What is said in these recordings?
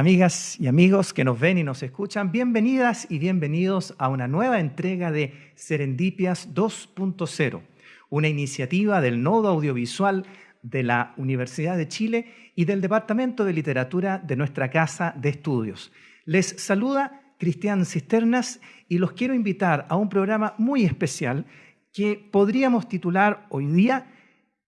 Amigas y amigos que nos ven y nos escuchan, bienvenidas y bienvenidos a una nueva entrega de Serendipias 2.0, una iniciativa del Nodo Audiovisual de la Universidad de Chile y del Departamento de Literatura de nuestra Casa de Estudios. Les saluda Cristian Cisternas y los quiero invitar a un programa muy especial que podríamos titular hoy día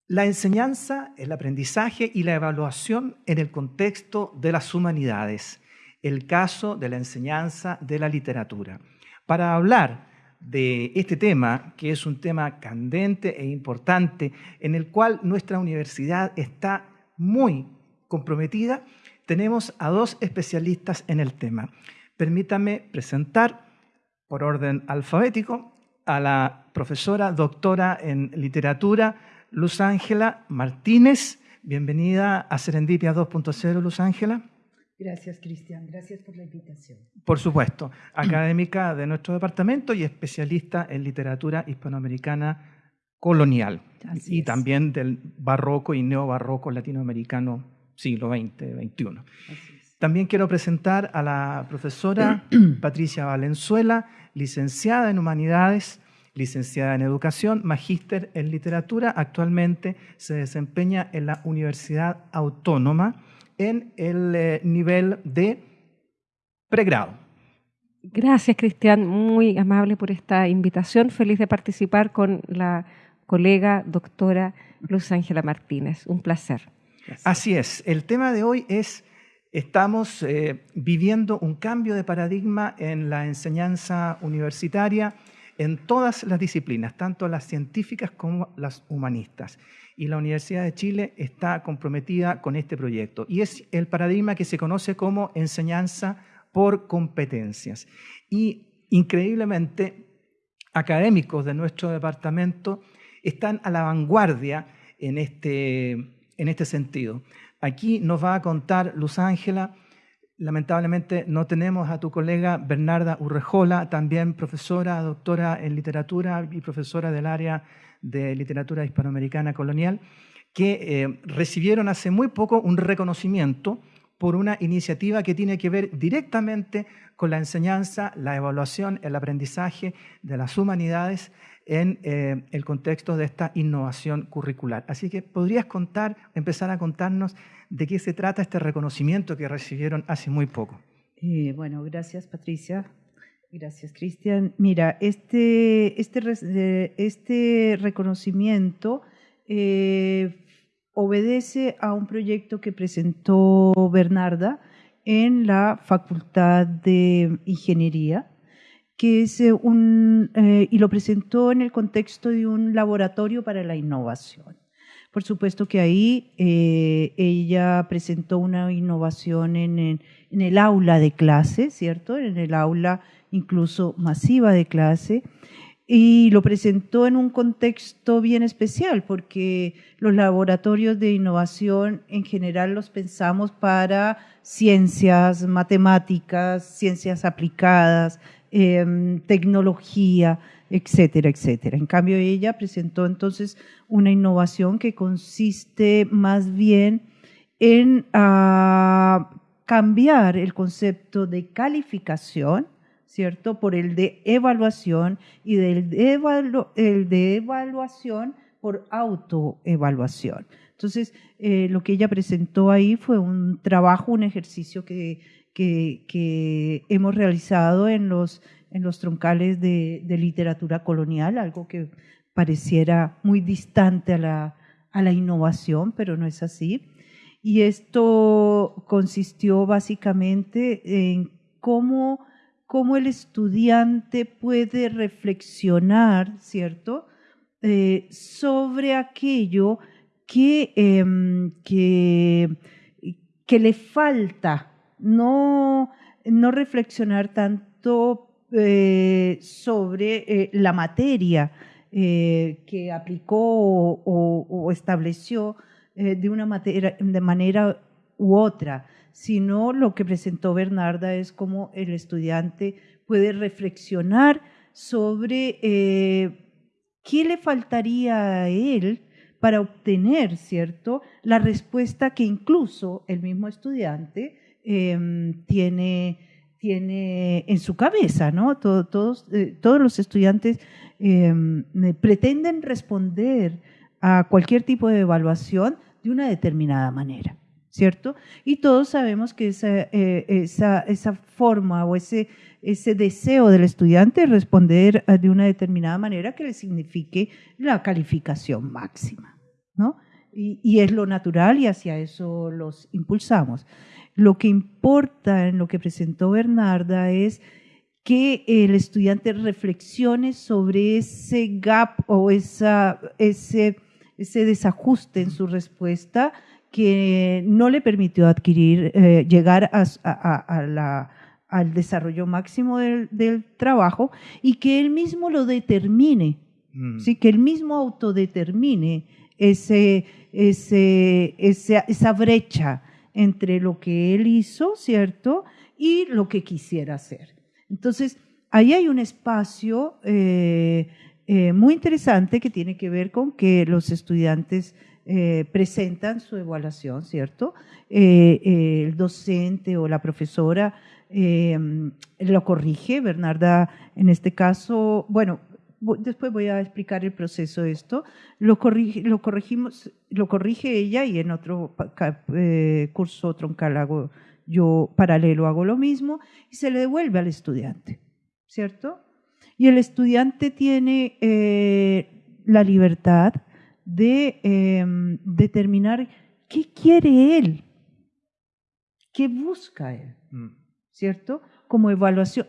la enseñanza, el aprendizaje y la evaluación en el contexto de las humanidades, el caso de la enseñanza de la literatura. Para hablar de este tema, que es un tema candente e importante, en el cual nuestra universidad está muy comprometida, tenemos a dos especialistas en el tema. Permítame presentar, por orden alfabético, a la profesora doctora en literatura, Luz Ángela Martínez. Bienvenida a Serendipia 2.0, Luz Ángela. Gracias, Cristian. Gracias por la invitación. Por supuesto, académica de nuestro departamento y especialista en literatura hispanoamericana colonial y también del barroco y neobarroco latinoamericano siglo XX, XXI. También quiero presentar a la profesora Patricia Valenzuela, licenciada en Humanidades licenciada en Educación, magíster en Literatura. Actualmente se desempeña en la Universidad Autónoma en el eh, nivel de pregrado. Gracias, Cristian. Muy amable por esta invitación. Feliz de participar con la colega doctora Luz Ángela Martínez. Un placer. Así es. El tema de hoy es, estamos eh, viviendo un cambio de paradigma en la enseñanza universitaria en todas las disciplinas, tanto las científicas como las humanistas. Y la Universidad de Chile está comprometida con este proyecto. Y es el paradigma que se conoce como enseñanza por competencias. Y increíblemente, académicos de nuestro departamento están a la vanguardia en este, en este sentido. Aquí nos va a contar Luz Ángela Lamentablemente no tenemos a tu colega Bernarda Urrejola, también profesora, doctora en literatura y profesora del área de literatura hispanoamericana colonial, que eh, recibieron hace muy poco un reconocimiento por una iniciativa que tiene que ver directamente con la enseñanza, la evaluación, el aprendizaje de las humanidades en eh, el contexto de esta innovación curricular. Así que podrías contar, empezar a contarnos de qué se trata este reconocimiento que recibieron hace muy poco. Eh, bueno, gracias Patricia. Gracias, Cristian. Mira, este, este, este reconocimiento eh, obedece a un proyecto que presentó Bernarda en la Facultad de Ingeniería que es eh, un, eh, y lo presentó en el contexto de un laboratorio para la innovación. Por supuesto que ahí eh, ella presentó una innovación en, en, el aula de clase, ¿cierto? En el aula incluso masiva de clase. Y lo presentó en un contexto bien especial, porque los laboratorios de innovación en general los pensamos para ciencias, matemáticas, ciencias aplicadas, Em, tecnología, etcétera, etcétera. En cambio, ella presentó entonces una innovación que consiste más bien en ah, cambiar el concepto de calificación, ¿cierto?, por el de evaluación y del de el de evaluación por autoevaluación. Entonces, eh, lo que ella presentó ahí fue un trabajo, un ejercicio que que, hemos realizado en los, en los troncales de, literatura colonial, algo que pareciera muy distante a la, a la innovación, pero no es así. Y esto consistió básicamente en cómo, cómo el estudiante puede reflexionar, ¿cierto?, eh, sobre aquello que, em, que, que le falta no, no reflexionar tanto eh, sobre eh, la materia que aplicó o, estableció, de una manera u otra, sino lo que presentó Bernarda es cómo el estudiante puede reflexionar sobre eh, qué le faltaría a él para obtener, ¿cierto?, la respuesta que incluso el mismo estudiante em, tiene, tiene en su cabeza, ¿no? todos, eh, todos los estudiantes em, pretenden responder a cualquier tipo de evaluación de una determinada manera. ¿Cierto? Y todos sabemos que esa, eh, esa, esa forma o ese, ese deseo del estudiante es responder de una determinada manera que le signifique la calificación máxima, ¿no? Y, y, es lo natural y hacia eso los impulsamos. Lo que importa en lo que presentó Bernarda es que el estudiante reflexione sobre ese gap o esa, ese, ese desajuste en su respuesta que no le permitió adquirir, eh, llegar al desarrollo máximo del, trabajo y que él mismo lo determine, mm. ¿sí? que él mismo autodetermine ese, ese, esa, brecha entre lo que él hizo, ¿cierto? Y lo que quisiera hacer. Entonces, ahí hay un espacio eh, eh, muy interesante que tiene que ver con que los estudiantes eh, presentan su evaluación, ¿cierto? Eh, eh, el docente o la profesora lo corrige, Bernarda en este caso, bueno, después voy a explicar el proceso de esto, lo, lo, corregimos, lo corrige ella y en otro curso troncal hago, yo paralelo hago lo mismo y se le devuelve al estudiante, ¿cierto? Y el estudiante tiene la libertad de em, determinar qué quiere él, qué busca él, mm. ¿cierto? Como evaluación,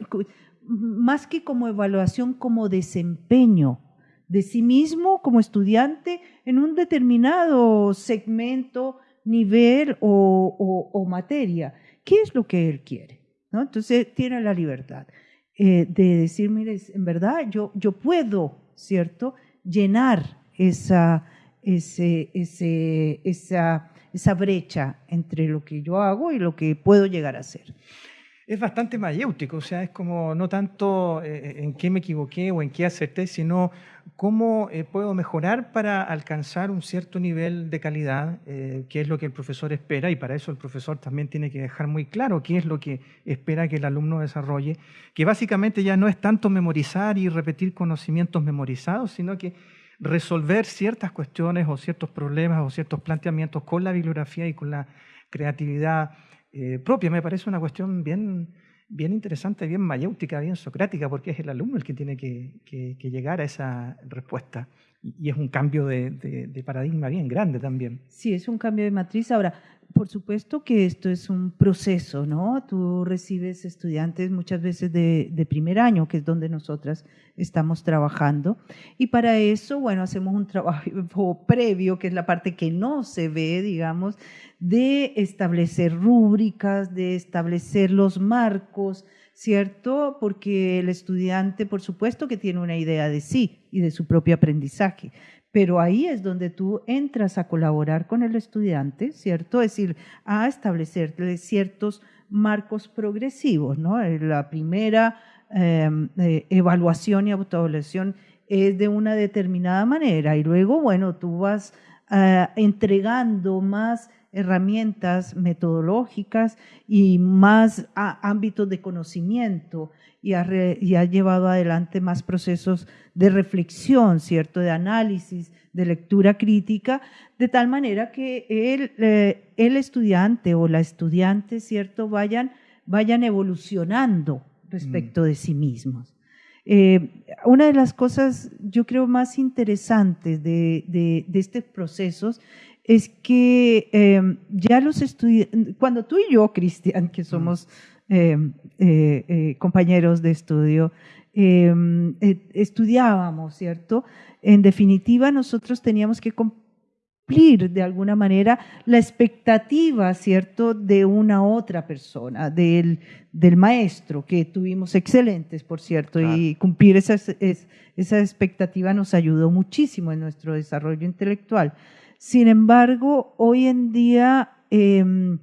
más que como evaluación, como desempeño de sí mismo como estudiante en un determinado segmento, nivel o, materia. ¿Qué es lo que él quiere? ¿No? Entonces tiene la libertad eh, de decir, mire, en verdad yo, yo puedo, ¿cierto? Llenar esa, ese, ese, esa, esa brecha entre lo que yo hago y lo que puedo llegar a hacer. Es bastante mayéutico, o sea, es como no tanto eh, en qué me equivoqué o en qué acerté, sino cómo eh, puedo mejorar para alcanzar un cierto nivel de calidad, eh, que es lo que el profesor espera, y para eso el profesor también tiene que dejar muy claro qué es lo que espera que el alumno desarrolle, que básicamente ya no es tanto memorizar y repetir conocimientos memorizados, sino que resolver ciertas cuestiones o ciertos problemas o ciertos planteamientos con la bibliografía y con la creatividad eh, propia. Me parece una cuestión bien, bien interesante, bien mayéutica, bien socrática, porque es el alumno el que tiene que, que, llegar a esa respuesta. Y, es un cambio de, de, paradigma bien grande también. Sí, es un cambio de matriz. Ahora, por supuesto que esto es un proceso, ¿no? Tú recibes estudiantes muchas veces de, primer año, que es donde nosotras estamos trabajando, y para eso, bueno, hacemos un trabajo previo, que es la parte que no se ve, digamos, de establecer rúbricas, de establecer los marcos, ¿cierto? Porque el estudiante, por supuesto, que tiene una idea de sí y de su propio aprendizaje, pero ahí es donde tú entras a colaborar con el estudiante, ¿cierto? Es decir, a establecerle ciertos marcos progresivos, ¿no? Eh, la primera em, eh, evaluación y autoevaluación es de una determinada manera y luego, bueno, tú vas eh, entregando más herramientas metodológicas y más ámbitos de conocimiento y ha, llevado adelante más procesos de reflexión, ¿cierto? De análisis, de lectura crítica, de tal manera que el, eh, el estudiante o la estudiante, ¿cierto? Vayan, vayan evolucionando respecto mm. de sí mismos. Eh, una de las cosas, yo creo, más interesantes de, de, de estos procesos es que em, ya los estudiantes, cuando tú y yo, Cristian, que somos em, eh, eh, compañeros de estudio, em, eh, estudiábamos, ¿cierto? En definitiva, nosotros teníamos que cumplir de alguna manera la expectativa, ¿cierto?, de una otra persona, del, del maestro, que tuvimos excelentes, por cierto, y cumplir esa, esa expectativa nos ayudó muchísimo en nuestro desarrollo intelectual. Sin embargo, hoy en día em,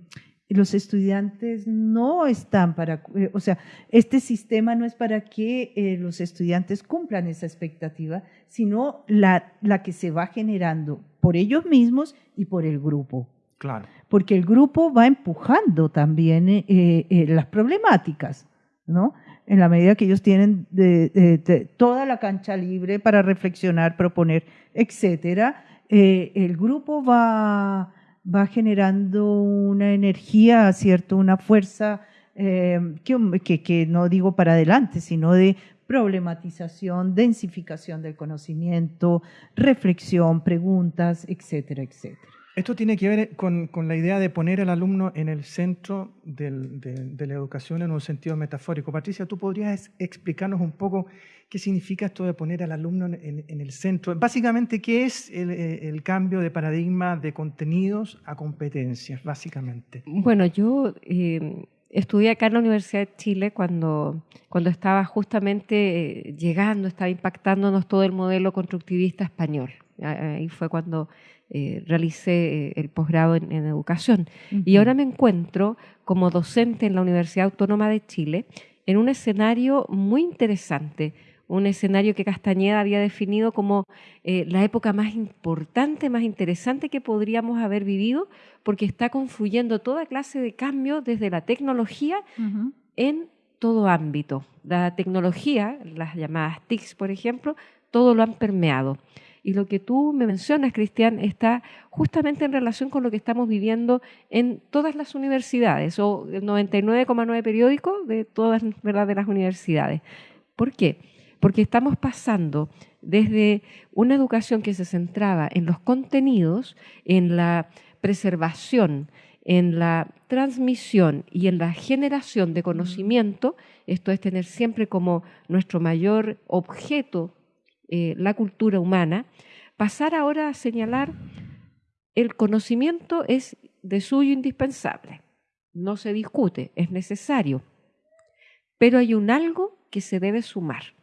los estudiantes no están para, eh, o sea, este sistema no es para que eh, los estudiantes cumplan esa expectativa, sino la, la que se va generando por ellos mismos y por el grupo. Claro. Porque el grupo va empujando también eh, las problemáticas, ¿no? En la medida que ellos tienen toda la cancha libre para reflexionar, proponer, etcétera, el grupo va va generando una energía, ¿cierto? Una fuerza eh, que, que, no digo para adelante, sino de problematización, densificación del conocimiento, reflexión, preguntas, etcétera, etcétera. Esto tiene que ver con, con, la idea de poner al alumno en el centro de, la educación en un sentido metafórico. Patricia, ¿tú podrías explicarnos un poco qué significa esto de poner al alumno en, el centro? Básicamente, ¿qué es el, el, cambio de paradigma de contenidos a competencias, básicamente? Bueno, yo eh, estudié acá en la Universidad de Chile cuando, cuando estaba justamente eh, llegando, estaba impactándonos todo el modelo constructivista español. Ahí fue cuando eh, realicé eh, el posgrado en, educación. Y ahora me encuentro como docente en la Universidad Autónoma de Chile en un escenario muy interesante, un escenario que Castañeda había definido como eh, la época más importante, más interesante que podríamos haber vivido, porque está confluyendo toda clase de cambios desde la tecnología en todo ámbito. La tecnología, las llamadas TICs, por ejemplo, todo lo han permeado. Y lo que tú me mencionas, Cristian, está justamente en relación con lo que estamos viviendo en todas las universidades, o el 99,9 periódico de todas ¿verdad? de las universidades. ¿Por qué? Porque estamos pasando desde una educación que se centraba en los contenidos, en la preservación, en la transmisión y en la generación de conocimiento, esto es tener siempre como nuestro mayor objeto eh, la cultura humana, pasar ahora a señalar el conocimiento es de suyo indispensable, no se discute, es necesario, pero hay un algo que se debe sumar.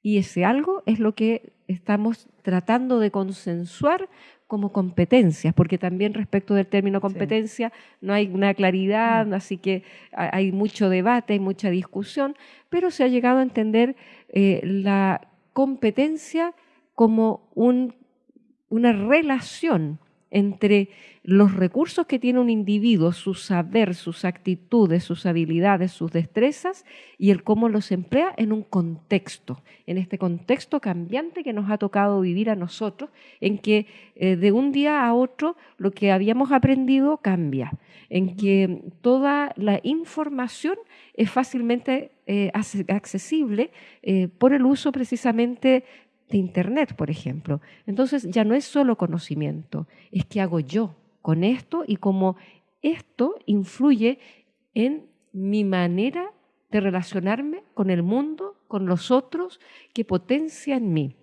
Y ese algo es lo que estamos tratando de consensuar como competencias, porque también respecto del término competencia no hay una claridad, mm. así que hay mucho debate, hay mucha discusión, pero se ha llegado a entender eh, la competencia como una relación entre los recursos que tiene un individuo, su saber, sus actitudes, sus habilidades, sus destrezas, y el cómo los emplea en un contexto, en este contexto cambiante que nos ha tocado vivir a nosotros, en que eh, de un día a otro lo que habíamos aprendido cambia, en que toda la información es fácilmente eh, accesible eh, por el uso precisamente de Internet, por ejemplo. Entonces ya no es solo conocimiento, es que hago yo con esto y cómo esto influye en mi manera de relacionarme con el mundo, con los otros, que potencia en mí.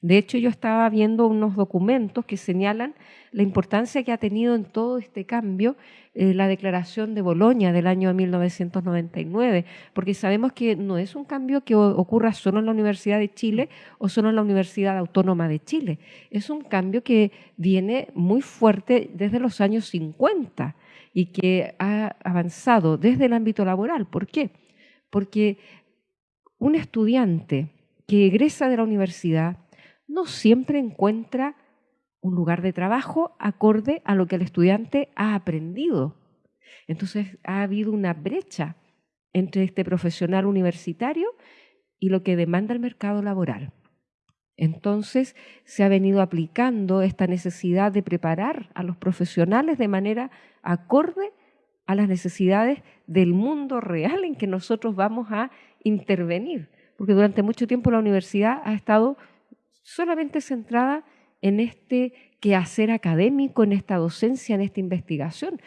De hecho, yo estaba viendo unos documentos que señalan la importancia que ha tenido en todo este cambio eh, la Declaración de Boloña del año 1999, porque sabemos que no es un cambio que ocurra solo en la Universidad de Chile o solo en la Universidad Autónoma de Chile, es un cambio que viene muy fuerte desde los años 50 y que ha avanzado desde el ámbito laboral. ¿Por qué? Porque un estudiante que egresa de la universidad no siempre encuentra un lugar de trabajo acorde a lo que el estudiante ha aprendido. Entonces ha habido una brecha entre este profesional universitario y lo que demanda el mercado laboral. Entonces se ha venido aplicando esta necesidad de preparar a los profesionales de manera acorde a las necesidades del mundo real en que nosotros vamos a intervenir, porque durante mucho tiempo la universidad ha estado solamente centrada en este quehacer académico, en esta docencia, en esta investigación,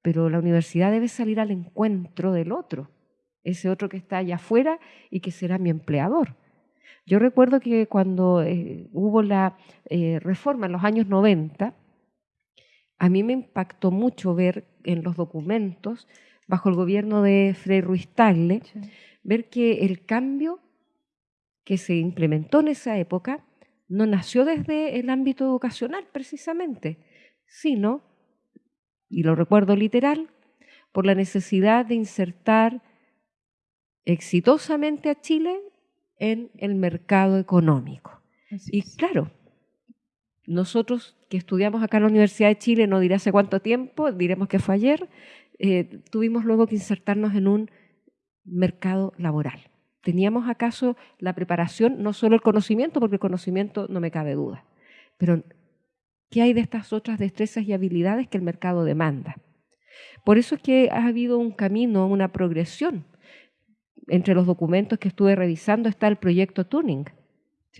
pero la universidad debe salir al encuentro del otro, ese otro que está allá afuera y que será mi empleador. Yo recuerdo que cuando eh, hubo la eh, reforma en los años 90, a mí me impactó mucho ver en los documentos, bajo el gobierno de Frei Ruiz Tagle, ver que el cambio que se implementó en esa época no nació desde el ámbito educacional precisamente, sino, y lo recuerdo literal, por la necesidad de insertar exitosamente a Chile en el mercado económico. y claro, nosotros que estudiamos acá en la Universidad de Chile, no diré hace cuánto tiempo, diremos que fue ayer, eh, tuvimos luego que insertarnos en un mercado laboral. ¿Teníamos acaso la preparación, no solo el conocimiento, porque el conocimiento no me cabe duda, pero ¿qué hay de estas otras destrezas y habilidades que el mercado demanda? Por eso es que ha habido un camino, una progresión. Entre los documentos que estuve revisando está el proyecto Tuning.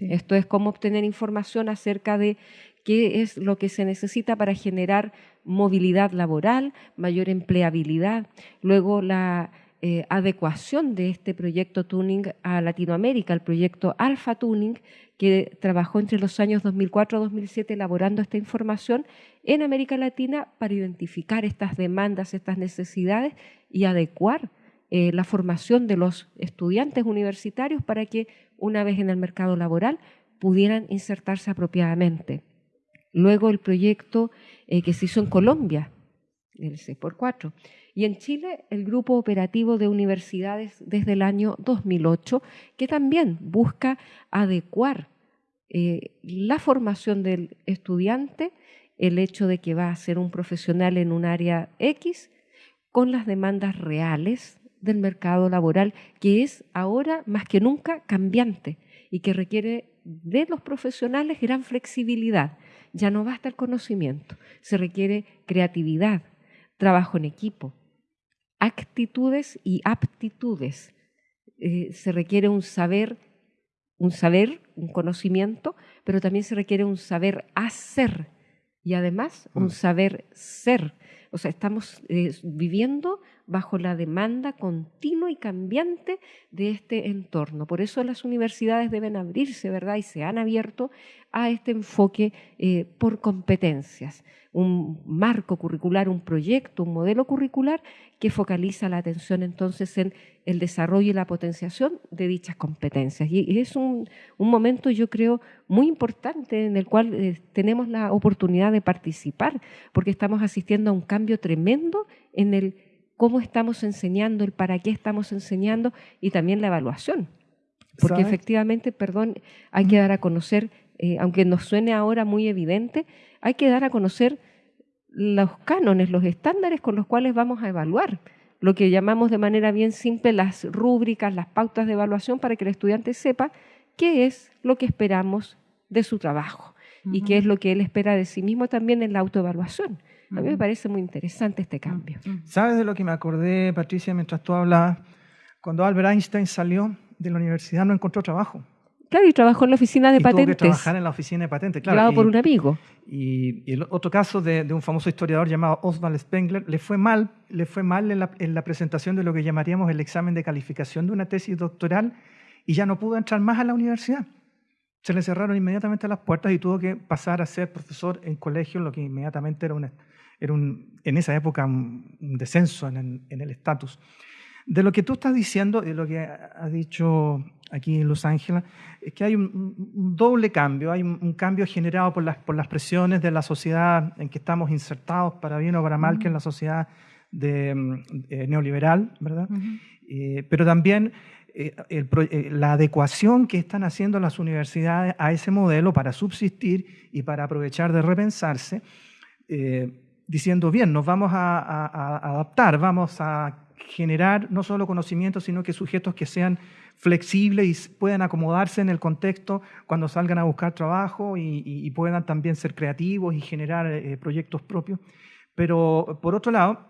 Esto es cómo obtener información acerca de qué es lo que se necesita para generar movilidad laboral, mayor empleabilidad, luego la eh, adecuación de este proyecto Tuning a Latinoamérica, el proyecto Alpha Tuning, que trabajó entre los años 2004-2007 elaborando esta información en América Latina para identificar estas demandas, estas necesidades y adecuar eh, la formación de los estudiantes universitarios para que una vez en el mercado laboral pudieran insertarse apropiadamente. Luego el proyecto eh, que se hizo en Colombia, el 6x4, y en Chile el Grupo Operativo de Universidades desde el año 2008, que también busca adecuar eh, la formación del estudiante, el hecho de que va a ser un profesional en un área X, con las demandas reales del mercado laboral, que es ahora más que nunca cambiante y que requiere de los profesionales gran flexibilidad. Ya no basta el conocimiento, se requiere creatividad, trabajo en equipo, actitudes y aptitudes. Eh, se requiere un saber, un saber, un conocimiento, pero también se requiere un saber hacer y además un mm. saber ser. O sea, estamos eh, viviendo bajo la demanda continua y cambiante de este entorno. Por eso las universidades deben abrirse, ¿verdad? Y se han abierto a este enfoque eh, por competencias un marco curricular, un proyecto, un modelo curricular que focaliza la atención entonces en el desarrollo y la potenciación de dichas competencias. Y es un, momento, yo creo, muy importante en el cual eh, tenemos la oportunidad de participar, porque estamos asistiendo a un cambio tremendo en el cómo estamos enseñando, el para qué estamos enseñando y también la evaluación. Porque efectivamente, perdón, hay que dar a conocer, eh, aunque nos suene ahora muy evidente, hay que dar a conocer los cánones, los estándares con los cuales vamos a evaluar, lo que llamamos de manera bien simple las rúbricas, las pautas de evaluación para que el estudiante sepa qué es lo que esperamos de su trabajo y qué es lo que él espera de sí mismo también en la autoevaluación. A mí me parece muy interesante este cambio. ¿Sabes de lo que me acordé, Patricia, mientras tú hablabas? Cuando Albert Einstein salió de la universidad no encontró trabajo. Claro, y trabajó en la oficina de patentes. Tuvo que trabajar en la oficina de patentes, claro. por un amigo. Y, el otro caso de, un famoso historiador llamado Oswald Spengler, le fue mal, le fue mal en la, presentación de lo que llamaríamos el examen de calificación de una tesis doctoral y ya no pudo entrar más a la universidad. Se le cerraron inmediatamente las puertas y tuvo que pasar a ser profesor en colegio, lo que inmediatamente era, una, era un, en esa época un, descenso en el estatus. De lo que tú estás diciendo y lo que ha dicho aquí en Los Ángeles, es que hay un, doble cambio. Hay un, cambio generado por las, por las presiones de la sociedad en que estamos insertados, para bien o para mal, que es la sociedad de, mm, neoliberal, ¿verdad? Eh, pero también eh, eh, la adecuación que están haciendo las universidades a ese modelo para subsistir y para aprovechar de repensarse, diciendo, bien, nos vamos a adaptar, vamos a generar no solo conocimientos, sino que sujetos que sean flexibles y puedan acomodarse en el contexto cuando salgan a buscar trabajo y, puedan también ser creativos y generar eh, proyectos propios. Pero por otro lado,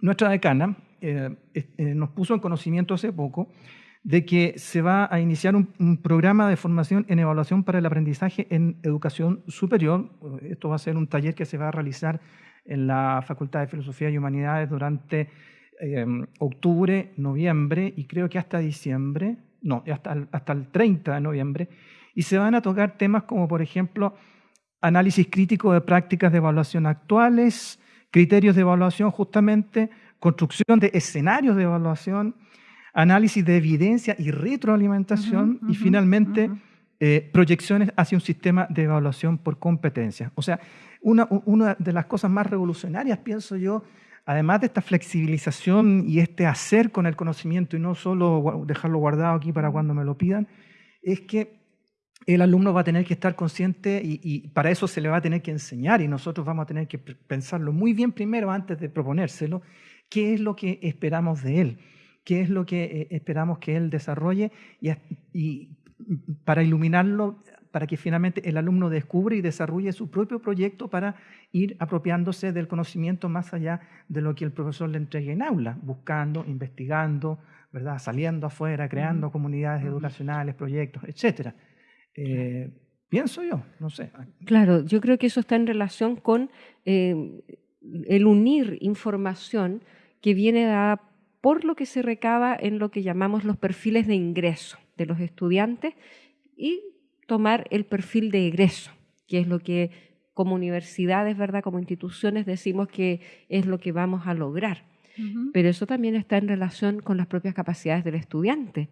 nuestra decana eh, eh, nos puso en conocimiento hace poco de que se va a iniciar un, un, programa de formación en evaluación para el aprendizaje en educación superior. Esto va a ser un taller que se va a realizar en la Facultad de Filosofía y Humanidades durante Em, octubre, noviembre y creo que hasta diciembre, no, hasta el, hasta el 30 de noviembre, y se van a tocar temas como, por ejemplo, análisis crítico de prácticas de evaluación actuales, criterios de evaluación justamente, construcción de escenarios de evaluación, análisis de evidencia y retroalimentación, y finalmente eh, proyecciones hacia un sistema de evaluación por competencia. O sea, una, de las cosas más revolucionarias, pienso yo, además de esta flexibilización y este hacer con el conocimiento y no solo dejarlo guardado aquí para cuando me lo pidan, es que el alumno va a tener que estar consciente y, para eso se le va a tener que enseñar y nosotros vamos a tener que pensarlo muy bien primero antes de proponérselo, qué es lo que esperamos de él, qué es lo que eh, esperamos que él desarrolle y para iluminarlo, para que finalmente el alumno descubra y desarrolle su propio proyecto para ir apropiándose del conocimiento más allá de lo que el profesor le entregue en aula, buscando, investigando, ¿verdad? saliendo afuera, creando comunidades educacionales, proyectos, etcétera. Eh, pienso yo, no sé. Claro, yo creo que eso está en relación con eh, el unir información que viene dada por lo que se recaba en lo que llamamos los perfiles de ingreso de los estudiantes y tomar el perfil de egreso, que es lo que como universidades, ¿verdad? como instituciones decimos que es lo que vamos a lograr. Pero eso también está en relación con las propias capacidades del estudiante.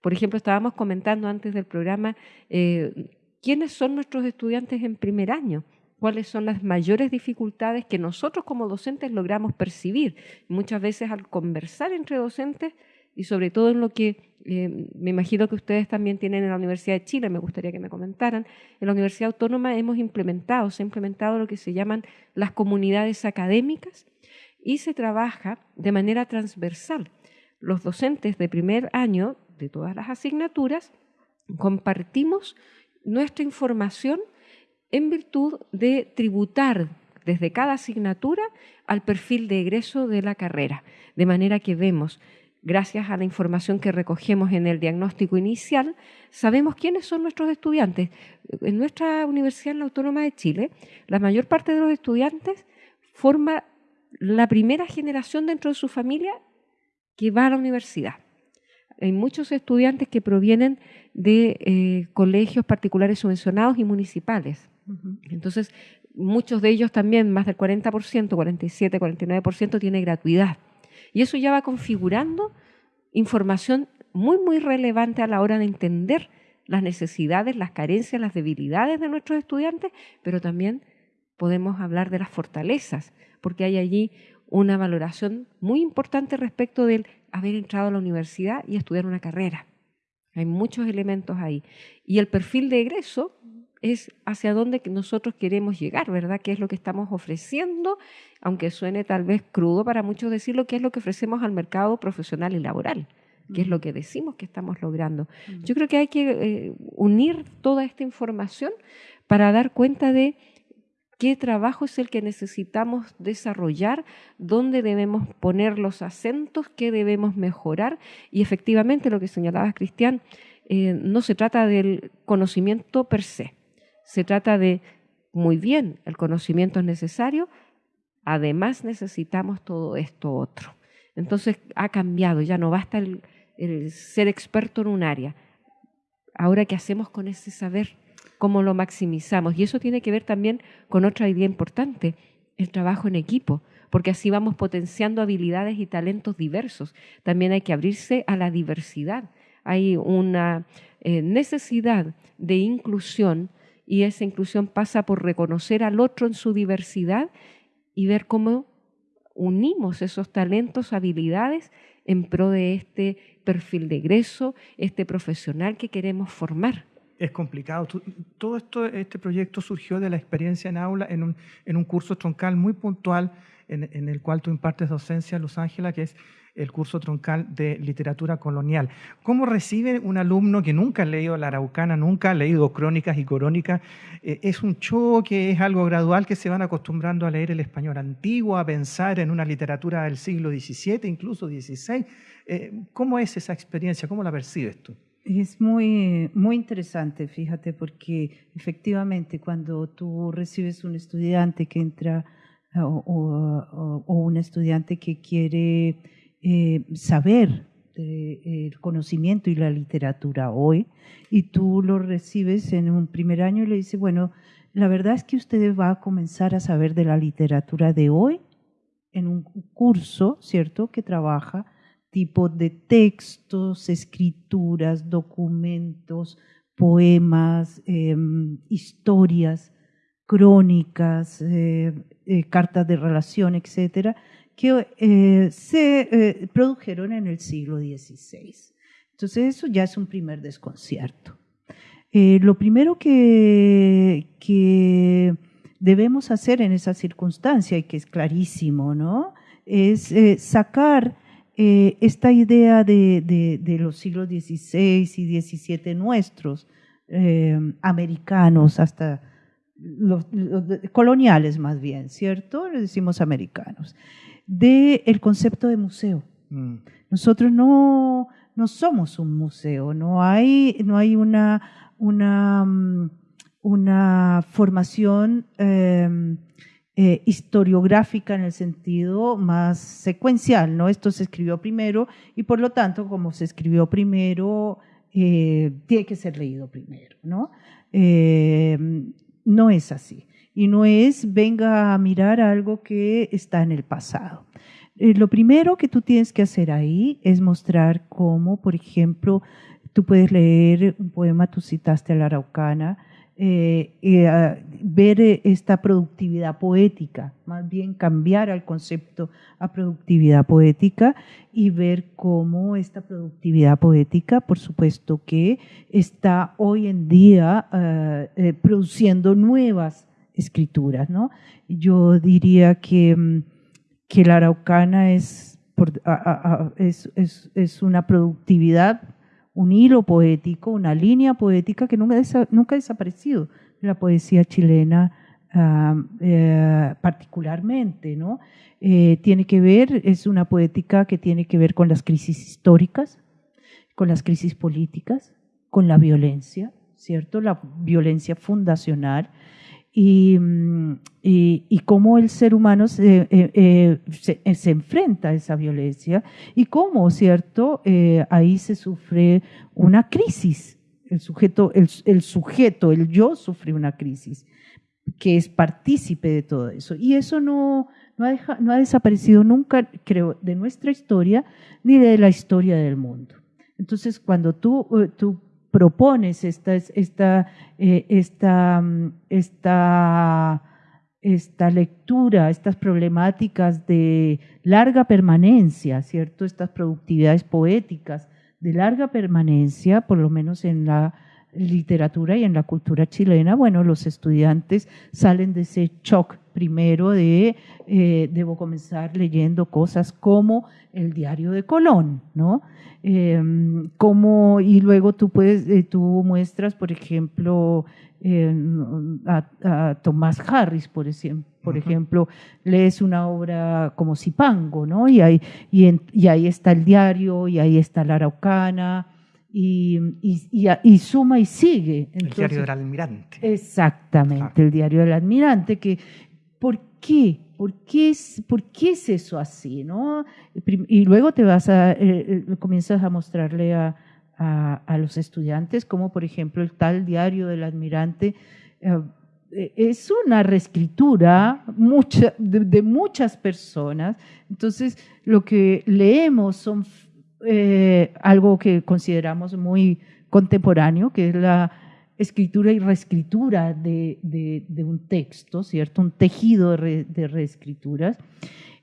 Por ejemplo, estábamos comentando antes del programa eh, quiénes son nuestros estudiantes en primer año, cuáles son las mayores dificultades que nosotros como docentes logramos percibir. Muchas veces al conversar entre docentes y sobre todo en lo que eh, me imagino que ustedes también tienen en la Universidad de Chile, me gustaría que me comentaran, en la Universidad Autónoma hemos implementado, se ha implementado lo que se llaman las comunidades académicas y se trabaja de manera transversal. Los docentes de primer año de todas las asignaturas, compartimos nuestra información en virtud de tributar desde cada asignatura al perfil de egreso de la carrera, de manera que vemos, gracias a la información que recogemos en el diagnóstico inicial, sabemos quiénes son nuestros estudiantes. En nuestra Universidad Autónoma de Chile, la mayor parte de los estudiantes forma la primera generación dentro de su familia que va a la universidad hay muchos estudiantes que provienen de eh, colegios particulares subvencionados y municipales. Entonces, muchos de ellos también, más del 40%, 47, 49%, tiene gratuidad. Y eso ya va configurando información muy, muy relevante a la hora de entender las necesidades, las carencias, las debilidades de nuestros estudiantes, pero también podemos hablar de las fortalezas, porque hay allí una valoración muy importante respecto del haber entrado a la universidad y estudiar una carrera. Hay muchos elementos ahí. Y el perfil de egreso es hacia dónde nosotros queremos llegar, ¿verdad? ¿Qué es lo que estamos ofreciendo? Aunque suene tal vez crudo para muchos decirlo, ¿qué es lo que ofrecemos al mercado profesional y laboral? ¿Qué es lo que decimos que estamos logrando? Yo creo que hay que eh, unir toda esta información para dar cuenta de qué trabajo es el que necesitamos desarrollar, dónde debemos poner los acentos, qué debemos mejorar. Y efectivamente, lo que señalaba Cristian, eh, no se trata del conocimiento per se, se trata de, muy bien, el conocimiento es necesario, además necesitamos todo esto otro. Entonces ha cambiado, ya no basta el ser experto en un área. Ahora, ¿qué hacemos con ese saber? cómo lo maximizamos. Y eso tiene que ver también con otra idea importante, el trabajo en equipo, porque así vamos potenciando habilidades y talentos diversos. También hay que abrirse a la diversidad. Hay una eh, necesidad de inclusión y esa inclusión pasa por reconocer al otro en su diversidad y ver cómo unimos esos talentos, habilidades en pro de este perfil de egreso, este profesional que queremos formar es complicado. Todo esto, este proyecto surgió de la experiencia en aula en un, en un curso troncal muy puntual en, en, el cual tú impartes docencia, Luz Ángela, que es el curso troncal de literatura colonial. ¿Cómo recibe un alumno que nunca ha leído la Araucana, nunca ha leído crónicas y corónicas? Eh, ¿Es un choque, es algo gradual que se van acostumbrando a leer el español antiguo, a pensar en una literatura del siglo XVII, incluso XVI? Eh, ¿Cómo es esa experiencia? ¿Cómo la percibes tú? Es muy, muy interesante, fíjate, porque efectivamente cuando tú recibes un estudiante que entra o, un estudiante que quiere eh, saber el conocimiento y la literatura hoy, y tú lo recibes en un primer año y le dices, bueno, la verdad es que usted va a comenzar a saber de la literatura de hoy en un curso, ¿cierto?, que trabaja tipo de textos, escrituras, documentos, poemas, em, historias, crónicas, eh, eh, cartas de relación, etcétera, que eh, se produjeron en el siglo XVI. Entonces eso ya es un primer desconcierto. lo primero que, que, debemos hacer en esa circunstancia, y que es clarísimo, ¿no? es sacar esta idea de, los siglos XVI y XVII nuestros, americanos, hasta coloniales más bien, ¿cierto? Le decimos americanos, del el concepto de museo. Mm. Nosotros no, no somos un museo, no hay, no hay una, una, mm, una formación em, eh, historiográfica en el sentido más secuencial, ¿no? Esto se escribió primero y por lo tanto, como se escribió primero, eh, tiene que ser leído primero, ¿no? Em, no es así. Y no es venga a mirar algo que está en el pasado. Eh, lo primero que tú tienes que hacer ahí es mostrar cómo, por ejemplo, tú puedes leer un poema, tú citaste a la Araucana, eh, eh, ver esta productividad poética, más bien cambiar al concepto a productividad poética y ver cómo esta productividad poética, por supuesto que está hoy en día eh, produciendo nuevas escrituras. ¿no? Yo diría que, mm, que la araucana es, es, es, es una productividad un hilo poético, una línea poética que nunca, nunca ha desaparecido de la poesía chilena eh, particularmente, ¿no? Eh, tiene que ver, es una poética que tiene que ver con las crisis históricas, con las crisis políticas, con la violencia, ¿cierto? La violencia fundacional Mm, y, y, cómo el ser humano se, eh, eh, eh, se, enfrenta a esa violencia y cómo, ¿cierto? ahí se sufre una crisis. El sujeto, el, el, sujeto, el yo sufre una crisis que es partícipe de todo eso. Y eso no, no, ha, no ha desaparecido nunca, creo, de nuestra historia ni de la historia del mundo. Entonces, cuando tú, tú propones esta, esta, eh, esta, mm, esta, esta lectura, estas problemáticas de larga permanencia, ¿cierto? Estas productividades poéticas de larga permanencia, por lo menos en la literatura y en la cultura chilena, bueno, los estudiantes salen de ese shock primero de, eh, debo comenzar leyendo cosas como el diario de Colón, ¿no? Em, como, y luego tú, puedes, eh, tú muestras, por ejemplo, a, Tomás Harris, por, por ejemplo, lees una obra como Zipango, ¿no? Y ahí, y, y ahí está el diario, y ahí está la Araucana, y, y, suma y sigue. el diario del almirante. Exactamente, el diario del almirante, que ¿por qué? ¿Por qué es, por qué es eso así? ¿no? Y luego te vas a, eh, eh, comienzas a mostrarle a, a, los estudiantes como, por ejemplo, el tal diario del almirante eh, es una reescritura mucha, de, muchas personas. Entonces, lo que leemos son eh, algo que consideramos muy contemporáneo, que es la escritura y reescritura de, de, un texto, ¿cierto? Un tejido de, reescrituras,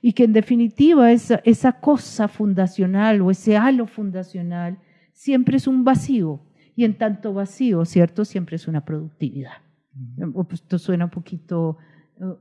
y que en definitiva esa, esa cosa fundacional o ese halo fundacional siempre es un vacío, y en tanto vacío, ¿cierto? Siempre es una productividad. Pues, esto suena un poquito,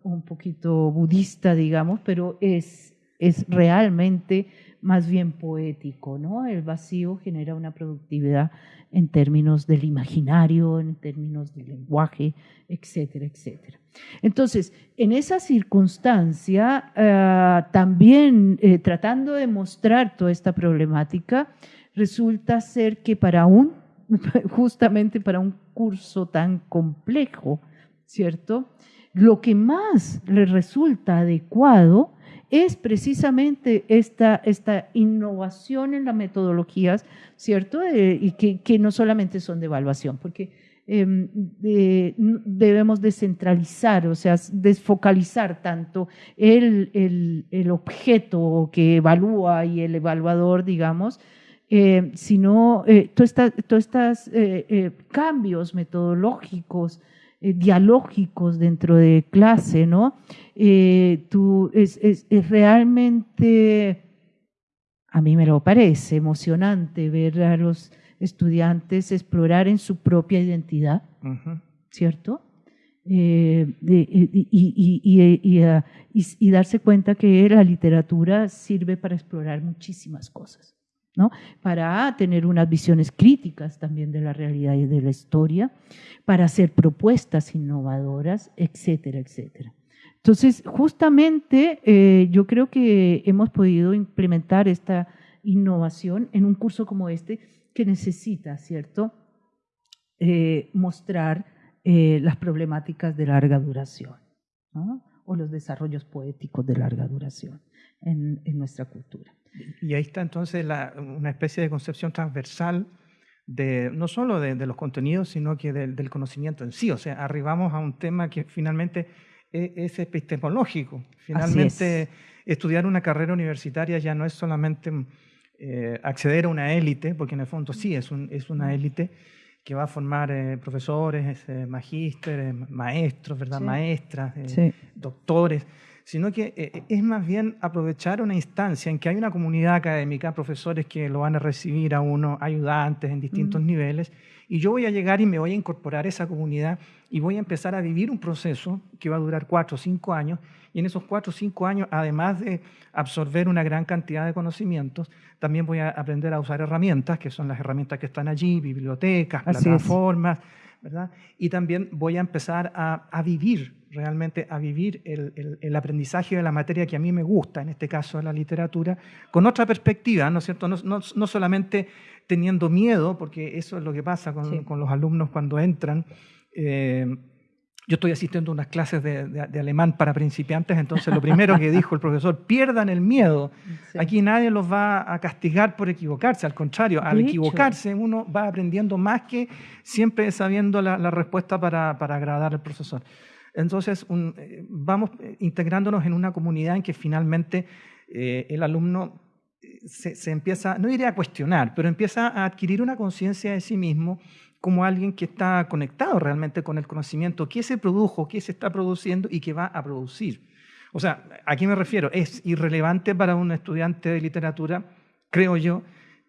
un poquito budista, digamos, pero es, es realmente más bien poético, ¿no? El vacío genera una productividad en términos del imaginario, en términos del lenguaje, etcétera, etcétera. Entonces, en esa circunstancia, eh, también eh, tratando de mostrar toda esta problemática, resulta ser que para un, justamente para un curso tan complejo, ¿cierto? Lo que más le resulta adecuado es precisamente esta, esta innovación en las metodologías, ¿cierto? Eh, y que, no solamente son de evaluación, porque em, debemos descentralizar, o sea, desfocalizar tanto el, el, el, objeto que evalúa y el evaluador, digamos, eh, sino eh, todos estos eh, cambios metodológicos, dialógicos dentro de clase, ¿no? tú, es, realmente, a mí me lo parece emocionante ver a los estudiantes explorar en su propia identidad, ¿cierto? y darse cuenta que la literatura sirve para explorar muchísimas cosas para tener unas visiones críticas también de la realidad y de la historia, para hacer propuestas innovadoras, etcétera, etcétera. Entonces, justamente eh, yo creo que hemos podido implementar esta innovación en un curso como este que necesita, ¿cierto?, eh, mostrar eh, las problemáticas de larga duración o los desarrollos poéticos de larga duración en nuestra cultura. Y ahí está entonces una especie de concepción transversal de, no solo de, los contenidos, sino que del conocimiento en sí. O sea, arribamos a un tema que finalmente e, es, epistemológico. Finalmente, estudiar una carrera universitaria ya no es solamente eh, acceder a una élite, porque en el fondo sí es, es una élite que va a formar eh, profesores, eh, magísteres, maestros, ¿verdad? maestras, doctores sino que eh, eh, es más bien aprovechar una instancia en que hay una comunidad académica, profesores que lo van a recibir a uno, ayudantes en distintos niveles, y yo voy a llegar y me voy a incorporar a esa comunidad y voy a empezar a vivir un proceso que va a durar cuatro o cinco años, y en esos cuatro o cinco años, además de absorber una gran cantidad de conocimientos, también voy a aprender a usar herramientas, que son las herramientas que están allí, bibliotecas, plataformas, ¿verdad? Y también voy a empezar a, a vivir realmente a vivir el, aprendizaje de la materia que a mí me gusta, en este caso la literatura, con otra perspectiva, ¿no es cierto? No, solamente teniendo miedo, porque eso es lo que pasa con, los alumnos cuando entran. Eh, yo estoy asistiendo a unas clases de, alemán para principiantes, entonces lo primero que dijo el profesor, pierdan el miedo. Aquí nadie los va a castigar por equivocarse, al contrario, al equivocarse uno va aprendiendo más que siempre sabiendo la, respuesta para, para agradar al profesor. Entonces, eh, vamos eh, integrándonos en una comunidad en que finalmente eh, el alumno se, empieza, no diría a cuestionar, pero empieza a adquirir una conciencia de sí mismo como alguien que está conectado realmente con el conocimiento, qué se produjo, qué se está produciendo y qué va a producir. O sea, ¿a qué me refiero? Es irrelevante para un estudiante de literatura, creo yo,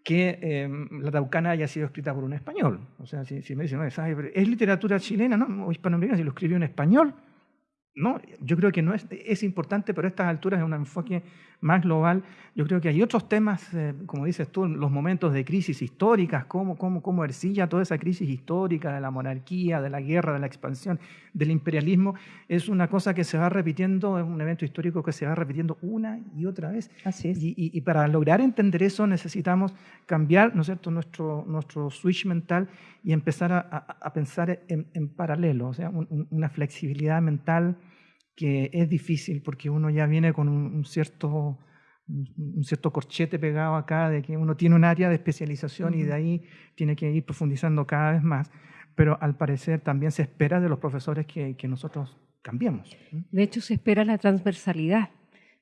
que em, la Taucana haya sido escrita por un español. O sea, si, me dicen, ¿es literatura chilena no? o hispanoamericana si lo escribió un español? No, yo creo que no es, es importante, pero a estas alturas es un enfoque más global. Yo creo que hay otros temas, eh, como dices tú, los momentos de crisis históricas, cómo, cómo, cómo Ercilla toda esa crisis histórica de la monarquía, de la guerra, de la expansión, del imperialismo, es una cosa que se va repitiendo, es un evento histórico que se va repitiendo una y otra vez. Así es. Y, para lograr entender eso necesitamos cambiar ¿no es cierto? Nuestro, nuestro switch mental y empezar a, a, pensar en, en, paralelo, o sea, una flexibilidad mental que es difícil porque uno ya viene con un, cierto, un cierto corchete pegado acá de que uno tiene un área de especialización y de ahí tiene que ir profundizando cada vez más. Pero al parecer también se espera de los profesores que, que nosotros cambiemos. De hecho, se espera la transversalidad,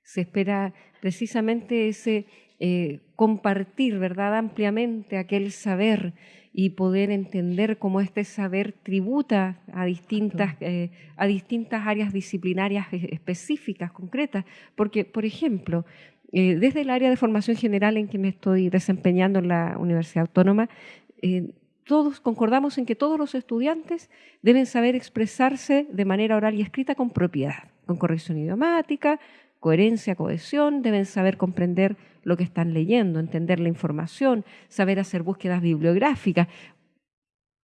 se espera precisamente ese eh, compartir, ¿verdad?, ampliamente aquel saber y poder entender cómo este saber tributa a distintas, eh, a distintas áreas disciplinarias específicas, concretas. Porque, por ejemplo, eh, desde el área de formación general en que me estoy desempeñando en la Universidad Autónoma, eh, todos concordamos en que todos los estudiantes deben saber expresarse de manera oral y escrita con propiedad, con corrección idiomática, coherencia, cohesión, deben saber comprender lo que están leyendo, entender la información, saber hacer búsquedas bibliográficas.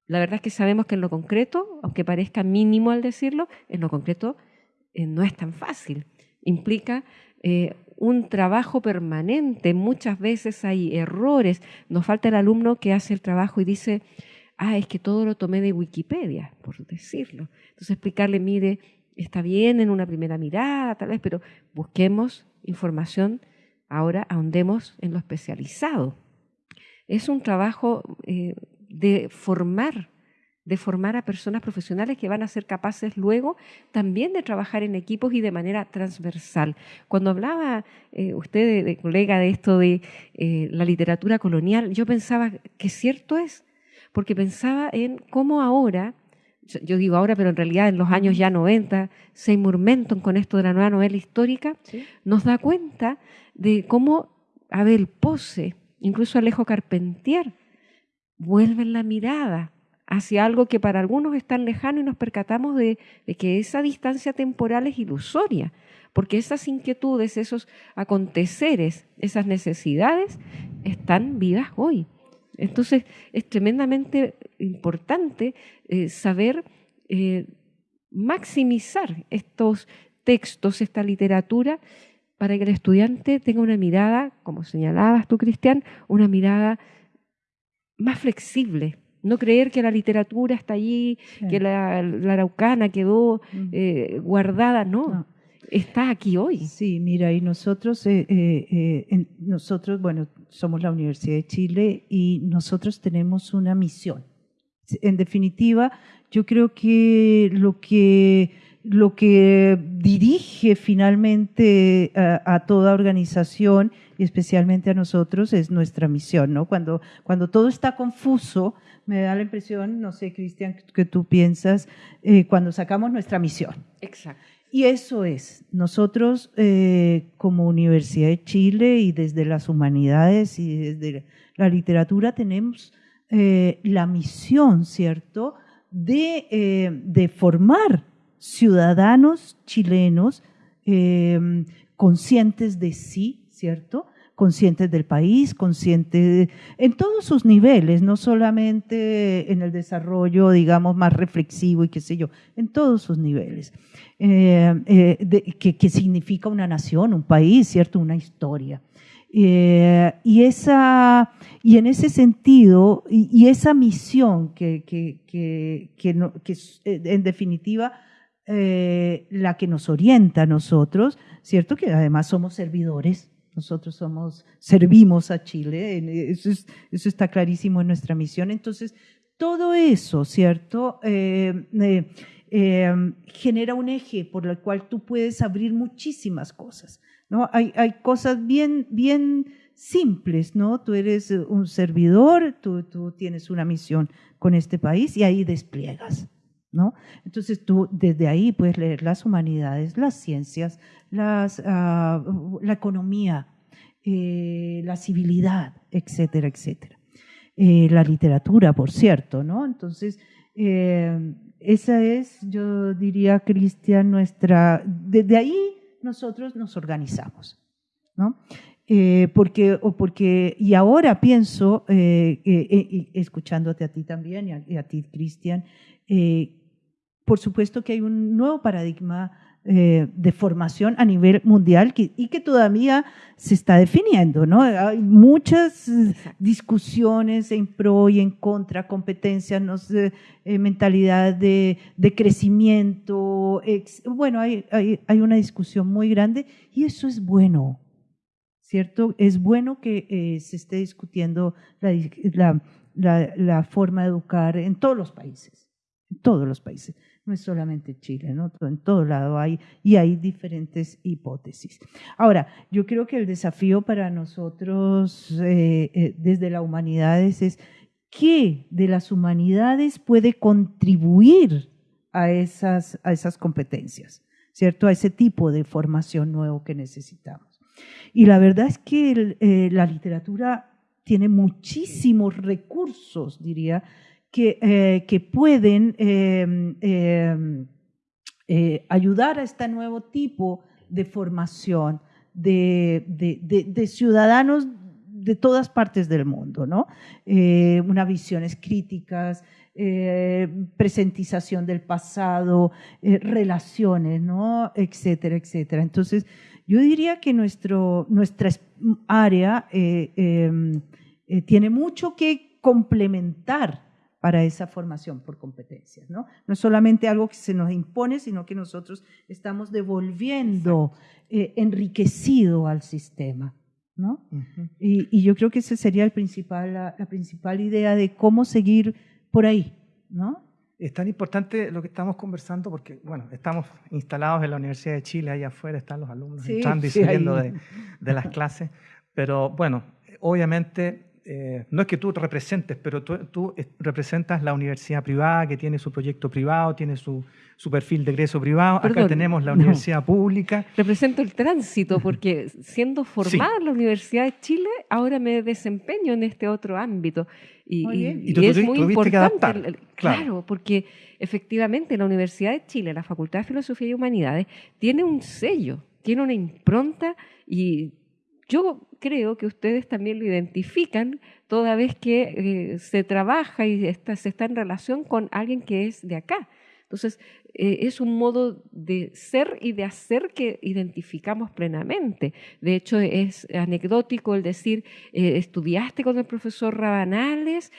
La verdad es que sabemos que en lo concreto, aunque parezca mínimo al decirlo, en lo concreto eh, no es tan fácil. Implica eh, un trabajo permanente, muchas veces hay errores, nos falta el alumno que hace el trabajo y dice, ah, es que todo lo tomé de Wikipedia, por decirlo. Entonces explicarle, mire, está bien en una primera mirada, tal vez, pero busquemos información, ahora ahondemos en lo especializado. Es un trabajo eh, de formar de formar a personas profesionales que van a ser capaces luego también de trabajar en equipos y de manera transversal. Cuando hablaba eh, usted, colega, de esto de eh, la literatura colonial, yo pensaba que cierto es, porque pensaba en cómo ahora, yo digo ahora, pero en realidad en los años ya 90, Seymour Menton con esto de la nueva novela histórica, nos da cuenta de cómo Abel Pose, incluso Alejo Carpentier, vuelven la mirada hacia algo que para algunos es tan lejano y nos percatamos de, que esa distancia temporal es ilusoria, porque esas inquietudes, esos aconteceres, esas necesidades están vivas hoy. Entonces es tremendamente importante eh, saber eh, maximizar estos textos, esta literatura, para que el estudiante tenga una mirada, como señalabas tú, Cristian, una mirada más flexible, no creer que la literatura está allí, que la, araucana quedó mm. eh, guardada, no, está aquí hoy. Sí, mira, y nosotros, eh, eh, nosotros, bueno, somos la Universidad de Chile y nosotros tenemos una misión. En definitiva, yo creo que lo que lo que dirige finalmente a, toda organización y especialmente a nosotros es nuestra misión, ¿no? Cuando, cuando todo está confuso, me da la impresión, no sé, Cristian, que tú piensas, eh, cuando sacamos nuestra misión. Exacto. Y eso es, nosotros eh, como Universidad de Chile y desde las humanidades y desde la literatura tenemos eh, la misión, ¿cierto?, de, de formar ciudadanos chilenos conscientes de sí, ¿cierto? Conscientes del país, conscientes en todos sus niveles, no solamente en el desarrollo, digamos, más reflexivo y qué sé yo, en todos sus niveles. Eh, eh, que, significa una nación, un país, ¿cierto? Una historia. Eh, y, esa, y en ese sentido, y, esa misión que, que, que en definitiva la que nos orienta a nosotros, ¿cierto? Que además somos servidores nosotros somos, servimos a Chile, eso, está clarísimo en nuestra misión. Entonces, todo eso, ¿cierto? Eh, eh, eh, genera un eje por el cual tú puedes abrir muchísimas cosas, ¿no? Hay, hay cosas bien, bien simples, ¿no? Tú eres un servidor, tú, tú tienes una misión con este país y ahí despliegas, ¿no? Entonces tú desde ahí puedes leer las humanidades, las ciencias, ah, la economía, eh, la civilidad, etcétera, etcétera. Eh, la literatura, por cierto, ¿no? Entonces, eh, esa es, yo diría, Cristian, nuestra, desde ahí nosotros nos organizamos, ¿no? porque, o porque, y ahora pienso, escuchándote a ti también y a ti, Cristian, por supuesto que hay un nuevo paradigma eh, de formación a nivel mundial y que todavía se está definiendo, ¿no? Hay muchas discusiones en pro y en contra, competencias, no sé, eh, mentalidad de, crecimiento. bueno, hay, hay, una discusión muy grande y eso es bueno, ¿cierto? Es bueno que eh, se esté discutiendo la, la forma de educar en todos los países, en todos los países no es solamente Chile, ¿no? en todo lado hay, y hay diferentes hipótesis. Ahora, yo creo que el desafío para nosotros eh, eh, desde las humanidades es qué de las humanidades puede contribuir a esas, a esas competencias, ¿cierto? A ese tipo de formación nuevo que necesitamos. Y la verdad es que eh, la literatura tiene muchísimos recursos, diría, que, eh, que pueden em, em, eh, ayudar a este nuevo tipo de formación de, ciudadanos de todas partes del mundo, ¿no? Eh, unas visiones críticas, presentización del pasado, relaciones, ¿no? Etcétera, etcétera. Entonces, yo diría que nuestro, nuestra área em, tiene mucho que complementar para esa formación por competencias. ¿no? no es solamente algo que se nos impone, sino que nosotros estamos devolviendo eh, enriquecido al sistema. ¿no? y, yo creo que esa sería el principal, la, principal idea de cómo seguir por ahí. ¿no? Es tan importante lo que estamos conversando porque, bueno, estamos instalados en la Universidad de Chile, ahí afuera están los alumnos entrando y saliendo de, de, las clases, pero bueno, obviamente eh, no es que tú representes, pero tú, representas la universidad privada que tiene su proyecto privado, tiene su, su perfil de egreso privado. Acá tenemos la universidad pública. Represento el tránsito porque siendo formada en la Universidad de Chile, ahora me desempeño en este otro ámbito. Y, es muy importante, claro. porque efectivamente la Universidad de Chile, la Facultad de Filosofía y Humanidades, tiene un sello, tiene una impronta y yo creo que ustedes también lo identifican toda vez que eh, se trabaja y se está en relación con alguien que es de acá. Entonces, eh, es un modo de ser y de hacer que identificamos plenamente. De hecho, es anecdótico el decir, eh, estudiaste con el profesor Rabanales,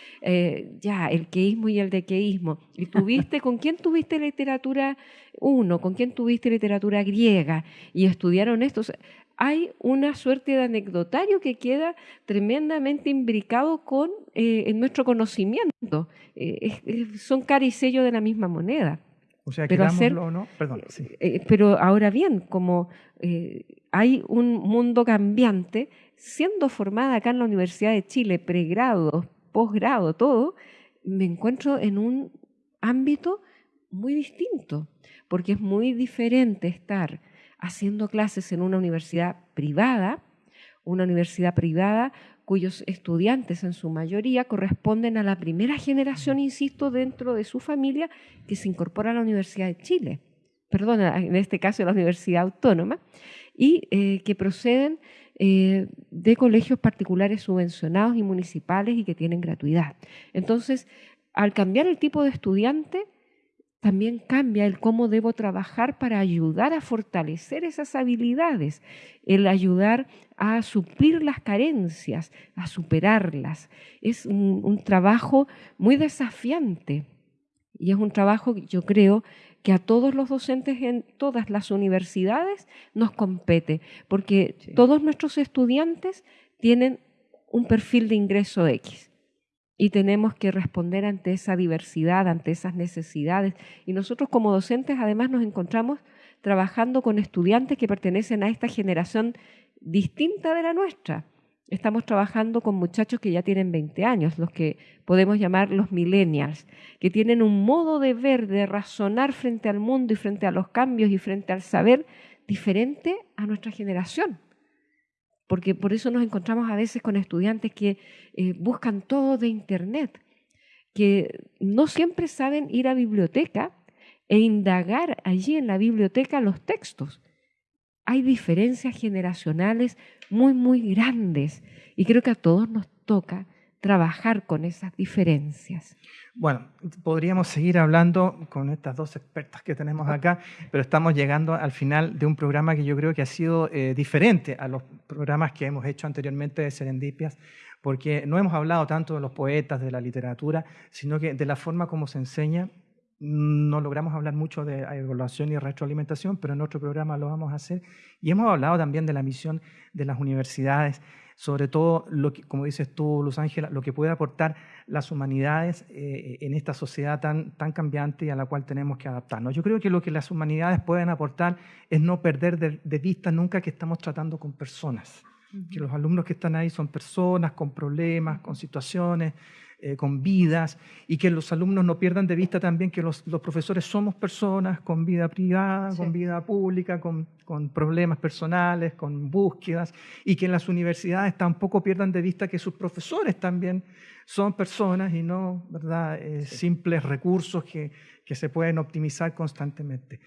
ya, el queísmo y el dequeísmo. ¿Y tuviste, con quién tuviste literatura uno? ¿Con quién tuviste literatura griega? Y estudiaron esto hay una suerte de anecdotario que queda tremendamente imbricado con eh, nuestro conocimiento. Eh, son cara y sello de la misma moneda. O sea, pero no, perdón. Eh, pero ahora bien, como hay un mundo cambiante, siendo formada acá en la Universidad de Chile, pregrado, posgrado, todo, me encuentro en un ámbito muy distinto, porque es muy diferente estar haciendo clases en una universidad privada, una universidad privada cuyos estudiantes en su mayoría corresponden a la primera generación, insisto, dentro de su familia que se incorpora a la Universidad de Chile, perdón, en este caso a la Universidad Autónoma, y eh, que proceden eh, de colegios particulares subvencionados y municipales y que tienen gratuidad. Entonces, al cambiar el tipo de estudiante, también cambia el cómo debo trabajar para ayudar a fortalecer esas habilidades, el ayudar a suplir las carencias, a superarlas. Es un, trabajo muy desafiante y es un trabajo que yo creo que a todos los docentes en todas las universidades nos compete, porque todos nuestros estudiantes tienen un perfil de ingreso X y tenemos que responder ante esa diversidad, ante esas necesidades. Y nosotros como docentes además nos encontramos trabajando con estudiantes que pertenecen a esta generación distinta de la nuestra. Estamos trabajando con muchachos que ya tienen 20 años, los que podemos llamar los millennials, que tienen un modo de ver, de razonar frente al mundo y frente a los cambios y frente al saber diferente a nuestra generación porque por eso nos encontramos a veces con estudiantes que eh, buscan todo de Internet, que no siempre saben ir a biblioteca e indagar allí en la biblioteca los textos. Hay diferencias generacionales muy, muy grandes y creo que a todos nos toca trabajar con esas diferencias. Bueno, podríamos seguir hablando con estas dos expertas que tenemos acá, pero estamos llegando al final de un programa que yo creo que ha sido eh, diferente a los programas que hemos hecho anteriormente de Serendipias, porque no hemos hablado tanto de los poetas, de la literatura, sino que de la forma como se enseña. No logramos hablar mucho de evaluación y retroalimentación, pero en otro programa lo vamos a hacer. Y hemos hablado también de la misión de las universidades sobre todo, lo que, como dices tú, Luz Ángela, lo que puede aportar las humanidades eh, en esta sociedad tan, tan cambiante y a la cual tenemos que adaptarnos. Yo creo que lo que las humanidades pueden aportar es no perder de, vista nunca que estamos tratando con personas, que los alumnos que están ahí son personas con problemas, con situaciones, eh, con vidas, y que los alumnos no pierdan de vista también que los, profesores somos personas con vida privada, con vida pública, con, con, problemas personales, con búsquedas, y que en las universidades tampoco pierdan de vista que sus profesores también son personas y no ¿verdad? Eh, simples recursos que, que, se pueden optimizar constantemente.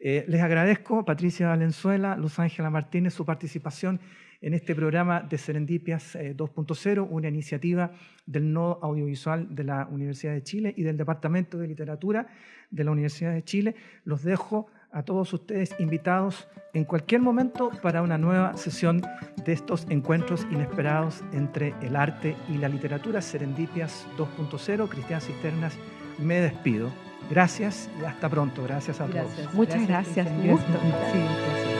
Eh, les agradezco, Patricia Valenzuela, Luz Ángela Martínez, su participación en este programa de Serendipias 2.0, eh, una iniciativa del Nodo Audiovisual de la Universidad de Chile y del Departamento de Literatura de la Universidad de Chile. Los dejo a todos ustedes invitados en cualquier momento para una nueva sesión de estos encuentros inesperados entre el arte y la literatura. Serendipias 2.0, Cristian Cisternas, me despido. Gracias y hasta pronto. Gracias a todos. Muchas gracias. gracias.